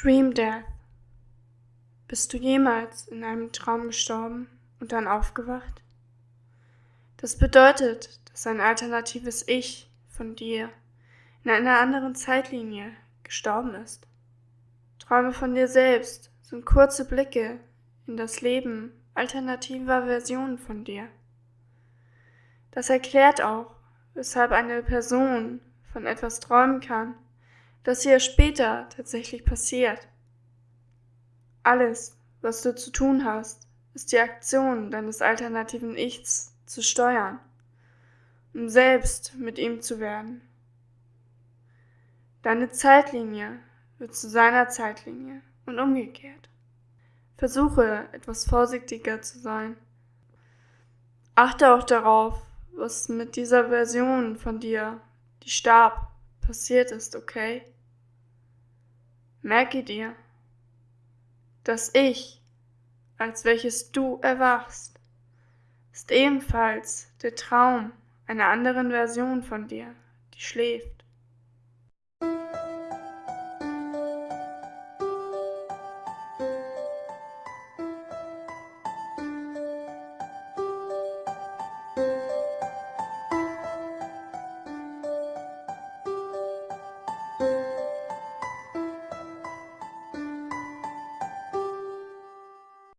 Dream Death. Bist du jemals in einem Traum gestorben und dann aufgewacht? Das bedeutet, dass ein alternatives Ich von dir in einer anderen Zeitlinie gestorben ist. Träume von dir selbst sind kurze Blicke in das Leben alternativer Versionen von dir. Das erklärt auch, weshalb eine Person von etwas träumen kann, das ihr später tatsächlich passiert. Alles, was du zu tun hast, ist die Aktion deines alternativen Ichs zu steuern, um selbst mit ihm zu werden. Deine Zeitlinie wird zu seiner Zeitlinie und umgekehrt. Versuche etwas vorsichtiger zu sein. Achte auch darauf, was mit dieser Version von dir, die starb, passiert ist, okay? Merke dir, das Ich, als welches du erwachst, ist ebenfalls der Traum einer anderen Version von dir, die schläft.